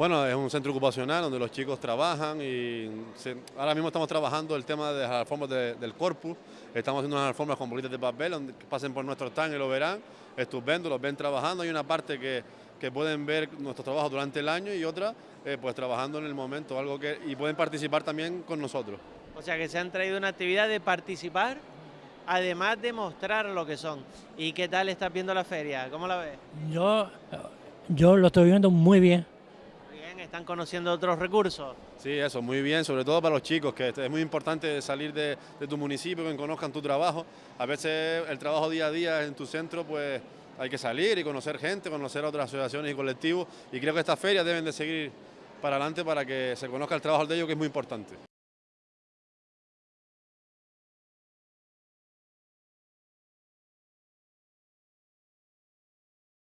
Bueno, es un centro ocupacional donde los chicos trabajan y ahora mismo estamos trabajando el tema de las alfombras del corpus, estamos haciendo unas alfombras con bolitas de papel donde pasen por nuestro stand y lo verán, estupendo, los ven trabajando, hay una parte que, pueden ver nuestro trabajo durante el año y otra eh, pues trabajando en el momento, algo que y pueden participar también con nosotros. O sea que se han traído una actividad de participar, además de mostrar lo que son. ¿Y qué tal estás viendo la feria? ¿Cómo la ves? Yo, yo lo estoy viendo muy bien están conociendo otros recursos. Sí, eso, muy bien, sobre todo para los chicos, que es muy importante salir de, tu municipio, que conozcan tu trabajo. A veces el trabajo día a día en tu centro, pues hay que salir y conocer gente, conocer otras asociaciones y colectivos, y creo que estas ferias deben de seguir para adelante para que se conozca el trabajo de ellos, que es muy importante.